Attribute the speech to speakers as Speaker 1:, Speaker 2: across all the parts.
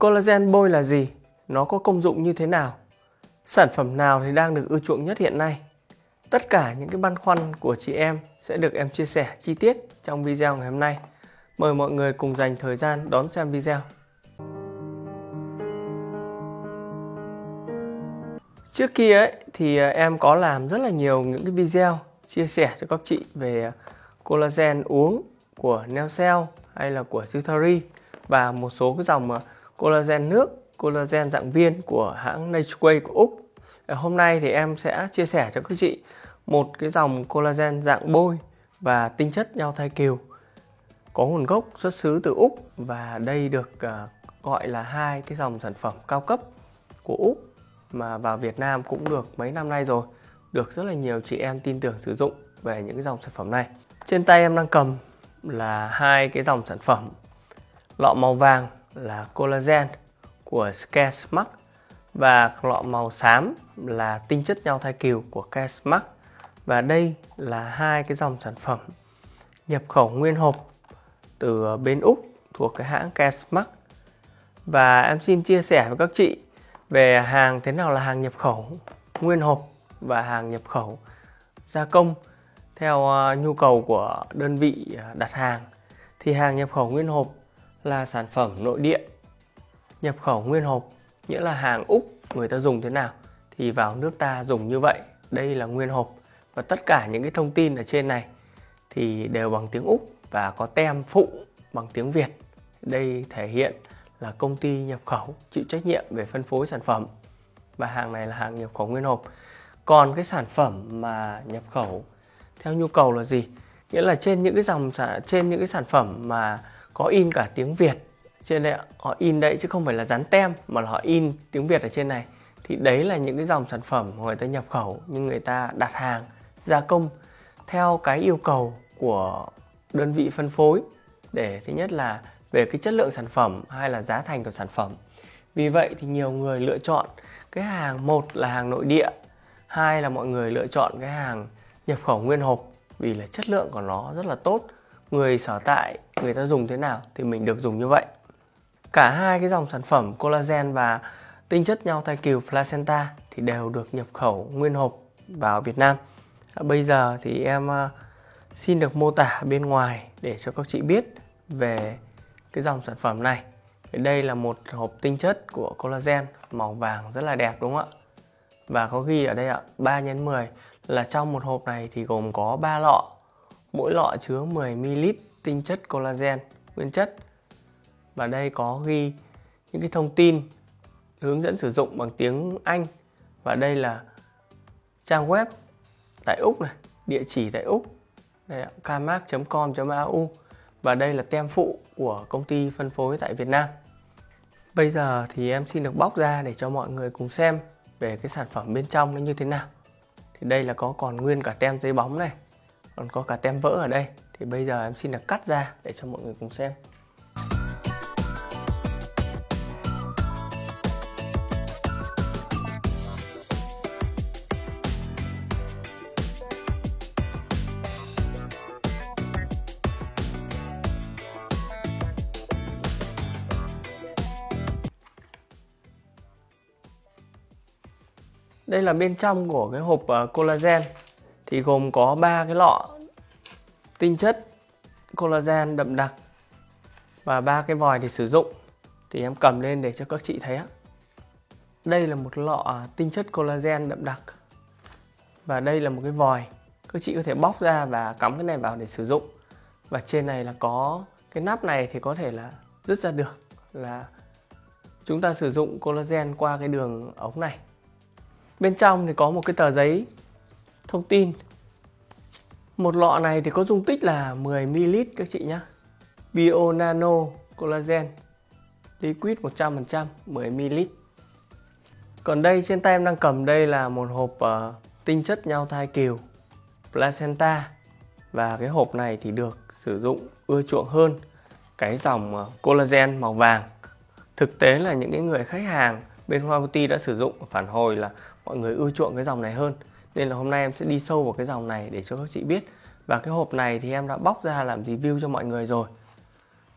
Speaker 1: Collagen bôi là gì? Nó có công dụng như thế nào? Sản phẩm nào thì đang được ưa chuộng nhất hiện nay? Tất cả những cái băn khoăn của chị em sẽ được em chia sẻ chi tiết trong video ngày hôm nay. Mời mọi người cùng dành thời gian đón xem video. Trước kia ấy, thì à, em có làm rất là nhiều những cái video chia sẻ cho các chị về à, collagen uống của Neocell hay là của Sutari và một số cái dòng à, collagen nước, collagen dạng viên của hãng Natureway của Úc. Hôm nay thì em sẽ chia sẻ cho các chị một cái dòng collagen dạng bôi và tinh chất nhau thai kiều. Có nguồn gốc xuất xứ từ Úc và đây được à, gọi là hai cái dòng sản phẩm cao cấp của Úc mà vào Việt Nam cũng được mấy năm nay rồi. Được rất là nhiều chị em tin tưởng sử dụng về những cái dòng sản phẩm này. Trên tay em đang cầm là hai cái dòng sản phẩm lọ màu vàng là collagen của Scare và lọ màu xám là tinh chất nhau thai kiều của Care và đây là hai cái dòng sản phẩm nhập khẩu nguyên hộp từ bên Úc thuộc cái hãng Care và em xin chia sẻ với các chị về hàng thế nào là hàng nhập khẩu nguyên hộp và hàng nhập khẩu gia công theo ờ, nhu cầu của đơn vị ờ, đặt hàng. Thì hàng nhập khẩu nguyên hộp là sản phẩm nội địa, nhập khẩu nguyên hộp, nghĩa là hàng Úc người ta dùng thế nào thì vào nước ta dùng như vậy. Đây là nguyên hộp và tất cả những cái thông tin ở trên này thì đều bằng tiếng Úc và có tem phụ bằng tiếng Việt. Đây thể hiện là công ty nhập khẩu chịu trách nhiệm về phân phối sản phẩm và hàng này là hàng nhập khẩu nguyên hộp. Còn cái sản phẩm mà nhập khẩu theo nhu cầu là gì? Nghĩa là trên những cái dòng trên những cái sản phẩm mà có in cả tiếng Việt trên đây họ in đấy chứ không phải là dán tem, mà là họ in tiếng Việt ở trên này. Thì đấy là những cái dòng sản phẩm người ta nhập khẩu, nhưng người ta đặt hàng, gia công theo cái yêu cầu của đơn vị phân phối. Để thứ nhất là về cái chất lượng sản phẩm hay là giá thành của sản phẩm. Vì vậy thì nhiều người lựa chọn cái hàng một là hàng nội địa, hai là mọi người lựa chọn cái hàng nhập khẩu nguyên hộp vì là chất lượng của nó rất là tốt. Người sở tại người ta dùng thế nào thì mình được dùng như vậy. Cả hai cái dòng sản phẩm collagen và tinh chất nhau thai kiều placenta thì đều được nhập khẩu nguyên hộp vào Việt Nam. À, bây giờ thì em à, xin được mô tả bên ngoài để cho các chị biết về cái dòng sản phẩm này. Đây là một hộp tinh chất của collagen, màu vàng rất là đẹp, đúng không ạ? Và có ghi ở đây ạ 3 x 10 là trong một hộp này thì gồm có 3 lọ, mỗi lọ chứa 10ml tinh chất collagen, nguyên chất. Và đây có ghi những cái thông tin hướng dẫn sử dụng bằng tiếng Anh. Và đây là trang web tại Úc này, địa chỉ tại Úc. Kmark.com.au và đây là tem phụ của công ty phân phối tại Việt Nam. Bây giờ thì em xin được bóc ra để cho mọi người cùng xem về cái sản phẩm bên trong nó như thế nào. Thì đây là có còn nguyên cả tem giấy bóng này, còn có cả tem vỡ ở đây thì bây giờ em xin được cắt ra để cho mọi người cùng xem. Đây là bên trong của cái hộp ờ, collagen. Thì gồm có ba cái lọ tinh chất collagen đậm đặc và ba cái vòi để sử dụng thì em cầm lên để cho các chị thấy á. Đây là một lọ tinh chất collagen đậm đặc và đây là một cái vòi các chị có thể bóc ra và cắm cái này vào để sử dụng và trên này là có cái nắp này thì có thể là rứt ra được là chúng ta sử dụng collagen qua cái đường ống này Bên trong thì có một cái tờ giấy thông tin. Một lọ này thì có dung tích là 10ml các chị nhé. Bio Nano Collagen Liquid 100% 10ml. Còn đây trên tay em đang cầm đây là một hộp uh, tinh chất nhau thai kiều placenta và cái hộp này thì được sử dụng ưa chuộng hơn cái dòng uh, collagen màu vàng. Thực tế là những cái người khách hàng bên Hoa Beauty đã sử dụng phản hồi là mọi người ưa chuộng cái dòng này hơn nên là hôm nay em sẽ đi sâu vào cái dòng này để cho các chị biết. Và cái hộp này thì em đã bóc ra làm review cho mọi người rồi.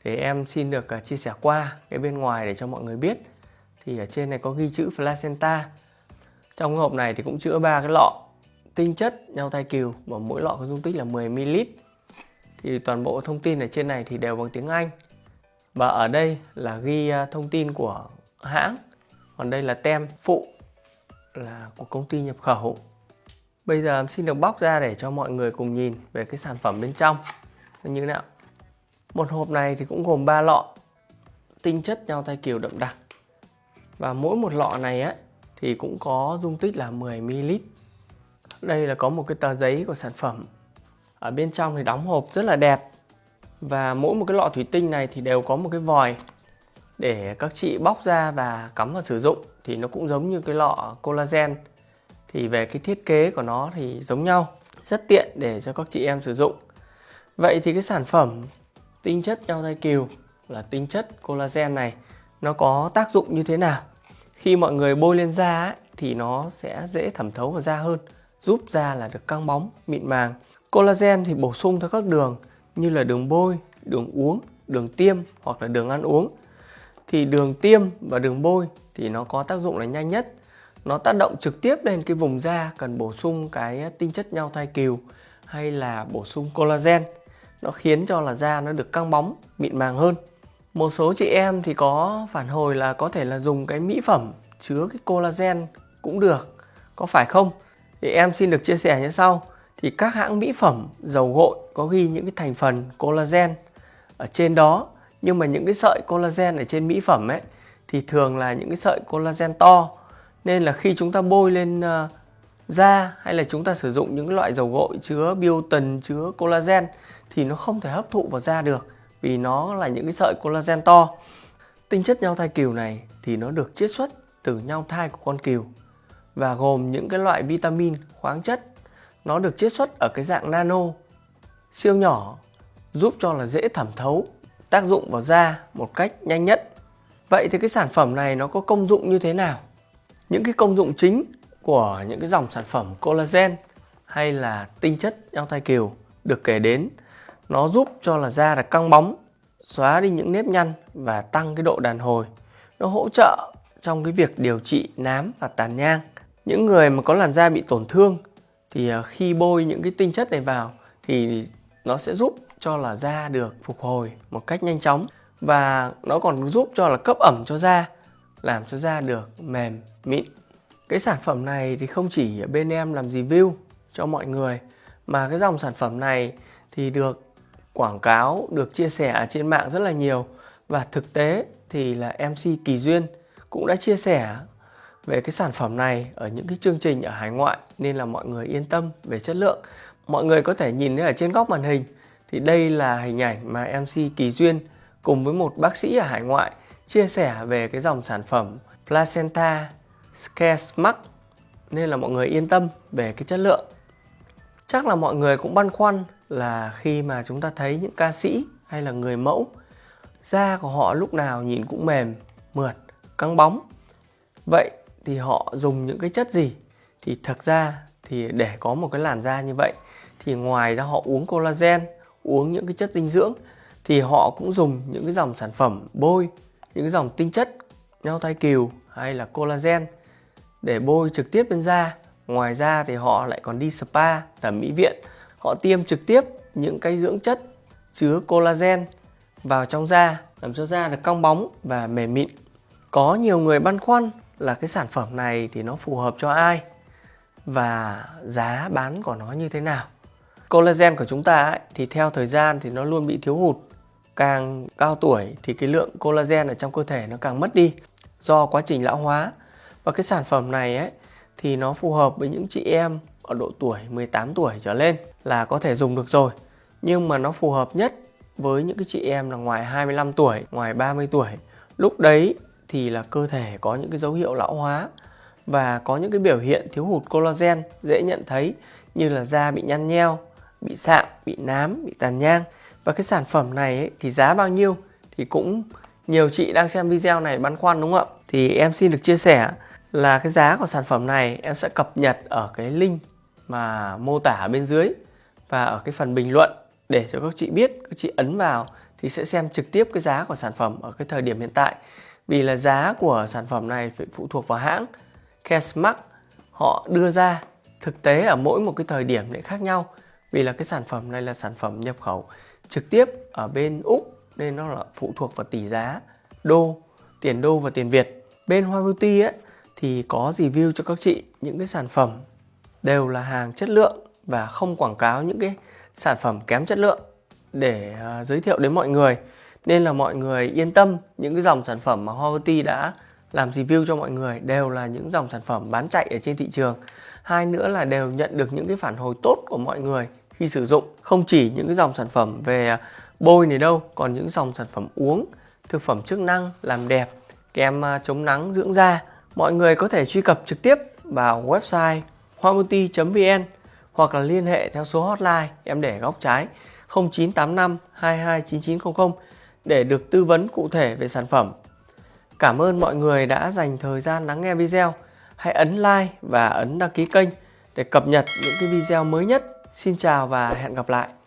Speaker 1: Để em xin được à, chia sẻ qua cái bên ngoài để cho mọi người biết. Thì ở trên này có ghi chữ placenta. Trong cái hộp này thì cũng chứa ba cái lọ tinh chất nhau thai cừu mà mỗi lọ có dung tích là 10 ml thì toàn bộ thông tin ở trên này thì đều bằng tiếng Anh. Và ở đây là ghi à, thông tin của hãng. Còn đây là tem phụ là của công ty nhập khẩu bây giờ em xin được bóc ra để cho mọi người cùng nhìn về cái sản phẩm bên trong. Như thế nào? Một hộp này thì cũng gồm 3 lọ, tinh chất nhau thai kiều đậm đặc. Và mỗi một lọ này á, thì cũng có dung tích là 10 ml đây là có một cái tờ giấy của sản phẩm. Ở bên trong thì đóng hộp rất là đẹp. Và mỗi một cái lọ thủy tinh này thì đều có một cái vòi để các chị bóc ra và cắm vào sử dụng. Thì nó cũng giống như cái lọ collagen thì về cái thiết kế của nó thì giống nhau rất tiện để cho các chị em sử dụng. Vậy thì cái sản phẩm tinh chất nhau dây kiều là tinh chất collagen này nó có tác dụng như thế nào? Khi mọi người bôi lên da ấy, thì nó sẽ dễ thẩm thấu vào da hơn giúp da là được căng bóng mịn màng. Collagen thì bổ sung theo các đường như là đường bôi đường uống đường tiêm hoặc là đường ăn uống. Thì đường tiêm và đường bôi thì nó có tác dụng là nhanh nhất nó tác động trực tiếp lên cái vùng da, cần bổ sung cái tinh chất nhau thai kiều hay là bổ sung collagen. Nó khiến cho là da nó được căng bóng, mịn màng hơn. Một số chị em thì có phản hồi là có thể là dùng cái mỹ phẩm chứa cái collagen cũng được, có phải không? Thì em xin được chia sẻ như sau. Thì các hãng mỹ phẩm, dầu gội có ghi những cái thành phần collagen ở trên đó, nhưng mà những cái sợi collagen ở trên mỹ phẩm ấy, thì thường là những cái sợi collagen to nên là khi chúng ta bôi lên ờ, da hay là chúng ta sử dụng những loại dầu gội chứa biotin, chứa collagen thì nó không thể hấp thụ vào da được vì nó là những cái sợi collagen to. Tinh chất nhau thai cừu này thì nó được chiết xuất từ nhau thai của con cừu và gồm những cái loại vitamin, khoáng chất. Nó được chiết xuất ở cái dạng nano, siêu nhỏ, giúp cho là dễ thẩm thấu, tác dụng vào da một cách nhanh nhất. Vậy thì cái sản phẩm này nó có công dụng như thế nào? Những cái công dụng chính của những cái dòng sản phẩm collagen hay là tinh chất nhau thai kiều được kể đến, nó giúp cho là da được căng bóng, xóa đi những nếp nhăn và tăng cái độ đàn hồi. Nó hỗ trợ trong cái việc điều trị nám và tàn nhang. Những người mà có làn da bị tổn thương thì à, khi bôi những cái tinh chất này vào thì nó sẽ giúp cho là da được phục hồi một cách nhanh chóng và nó còn giúp cho là cấp ẩm cho da làm cho da được mềm, mịn cái sản phẩm này thì không chỉ ở bên em làm review cho mọi người, mà cái dòng sản phẩm này thì được quảng cáo, được chia sẻ ở trên mạng rất là nhiều và thực tế thì là MC Kỳ Duyên cũng đã chia sẻ về cái sản phẩm này ở những cái chương trình ở hải ngoại, nên là mọi người yên tâm về chất lượng. Mọi người có thể nhìn thấy ở trên góc màn hình thì đây là hình ảnh mà MC Kỳ Duyên cùng với một bác sĩ ở hải ngoại chia sẻ về cái dòng sản phẩm Placenta Scare Smart nên là mọi người yên tâm về cái chất lượng. Chắc là mọi người cũng băn khoăn là khi mà chúng ta thấy những ca sĩ hay là người mẫu da của họ lúc nào nhìn cũng mềm, mượt, căng bóng. Vậy thì họ dùng những cái chất gì? Thì thật ra thì để có một cái làn da như vậy thì ngoài ra họ uống collagen, uống những cái chất dinh dưỡng thì họ cũng dùng những cái dòng sản phẩm bôi, những dòng tinh chất nhau thai kiều hay là collagen để bôi trực tiếp lên da. Ngoài ra thì họ lại còn đi spa, thẩm mỹ viện họ tiêm trực tiếp những cái dưỡng chất chứa collagen vào trong da làm cho da được cong bóng và mềm mịn. Có nhiều người băn khoăn là cái sản phẩm này thì nó phù hợp cho ai và giá bán của nó như thế nào. Collagen của chúng ta ấy, thì theo thời gian thì nó luôn bị thiếu hụt. Càng cao tuổi thì cái lượng collagen ở trong cơ thể nó càng mất đi do quá trình lão hóa. Và cái sản phẩm này ấy thì nó phù hợp với những chị em ở độ tuổi 18 tuổi trở lên là có thể dùng được rồi nhưng mà nó phù hợp nhất với những cái chị em là ngoài 25 tuổi, ngoài 30 tuổi. Lúc đấy thì là cơ thể có những cái dấu hiệu lão hóa và có những cái biểu hiện thiếu hụt collagen dễ nhận thấy như là da bị nhăn nheo, bị sạm, bị nám, bị tàn nhang. Và cái sản phẩm này ấy, thì giá bao nhiêu thì cũng nhiều chị đang xem video này băn khoăn đúng không ạ? Thì em xin được chia sẻ là cái giá của sản phẩm này em sẽ cập nhật ở cái link mà mô tả bên dưới và ở cái phần bình luận để cho các chị biết các chị ấn vào thì sẽ xem trực tiếp cái giá của sản phẩm ở cái thời điểm hiện tại. Vì là giá của sản phẩm này phải phụ thuộc vào hãng Cashmark họ đưa ra thực tế ở mỗi một cái thời điểm lại khác nhau. Vì là cái sản phẩm này là sản phẩm nhập khẩu trực tiếp ở bên Úc nên nó là phụ thuộc vào tỷ giá đô tiền đô và tiền Việt. Bên Hoa Beauty ấy, thì có review cho các chị những cái sản phẩm đều là hàng chất lượng và không quảng cáo những cái sản phẩm kém chất lượng để uh, giới thiệu đến mọi người. Nên là mọi người yên tâm những cái dòng sản phẩm mà Hoa Beauty đã làm review cho mọi người đều là những dòng sản phẩm bán chạy ở trên thị trường. Hai nữa là đều nhận được những cái phản hồi tốt của mọi người khi sử dụng không chỉ những cái dòng sản phẩm về à, bôi này đâu, còn những dòng sản phẩm uống, thực phẩm chức năng làm đẹp, kem à, chống nắng dưỡng da mọi người có thể truy cập trực tiếp vào website hoamuti vn hoặc là liên hệ theo số hotline em để góc trái 0985 229900 để được tư vấn cụ thể về sản phẩm. Cảm ơn mọi người đã dành thời gian lắng nghe video. Hãy ấn like và ấn đăng ký kênh để cập nhật những cái video mới nhất. Xin chào và hẹn gặp lại.